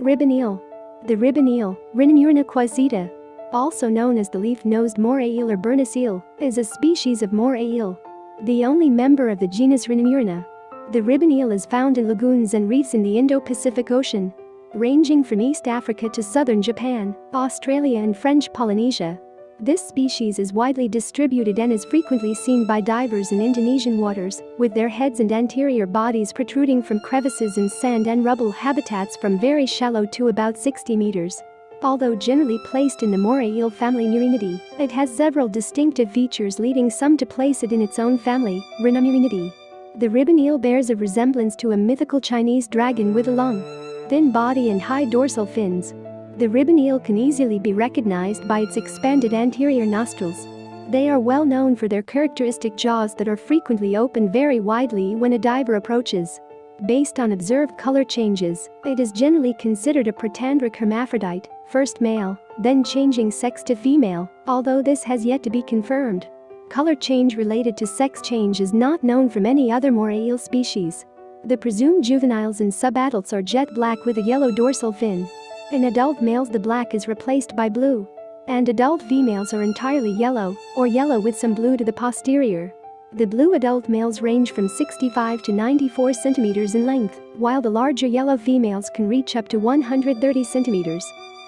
Ribbon eel. The ribbon eel, Rhinomuraena quaesita, also known as the leaf-nosed moray eel or bernis eel, is a species of moray eel. The only member of the genus Rhinomuraena. The ribbon eel is found in lagoons and reefs in the Indo-Pacific Ocean, ranging from East Africa to southern Japan, Australia and French Polynesia. This species is widely distributed and is frequently seen by divers in Indonesian waters, with their heads and anterior bodies protruding from crevices in sand and rubble habitats from very shallow to about 60 meters. Although generally placed in the moray eel family Muraenidae, it has several distinctive features leading some to place it in its own family, Rhinomuraenidae. The ribbon eel bears a resemblance to a mythical Chinese dragon with a long, thin body and high dorsal fins, the ribbon eel can easily be recognized by its expanded anterior nostrils. They are well known for their characteristic jaws that are frequently open very widely when a diver approaches. Based on observed color changes, it is generally considered a protandric hermaphrodite, first male, then changing sex to female, although this has yet to be confirmed. Color change related to sex change is not known from any other moray eel species. The presumed juveniles and subadults are jet black with a yellow dorsal fin, in adult males the black is replaced by blue. And adult females are entirely yellow, or yellow with some blue to the posterior. The blue adult males range from 65 to 94 centimeters in length, while the larger yellow females can reach up to 130 centimeters.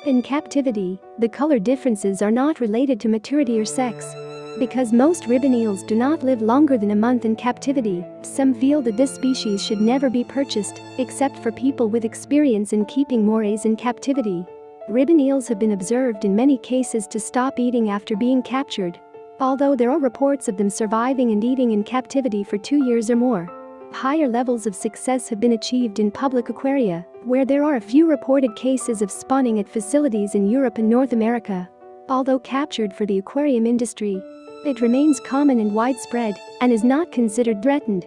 In captivity, the color differences are not related to maturity or sex. Because most ribbon eels do not live longer than a month in captivity, some feel that this species should never be purchased, except for people with experience in keeping morays in captivity. Ribbon eels have been observed in many cases to stop eating after being captured. Although there are reports of them surviving and eating in captivity for two years or more. Higher levels of success have been achieved in public aquaria, where there are a few reported cases of spawning at facilities in Europe and North America. Although captured for the aquarium industry, it remains common and widespread and is not considered threatened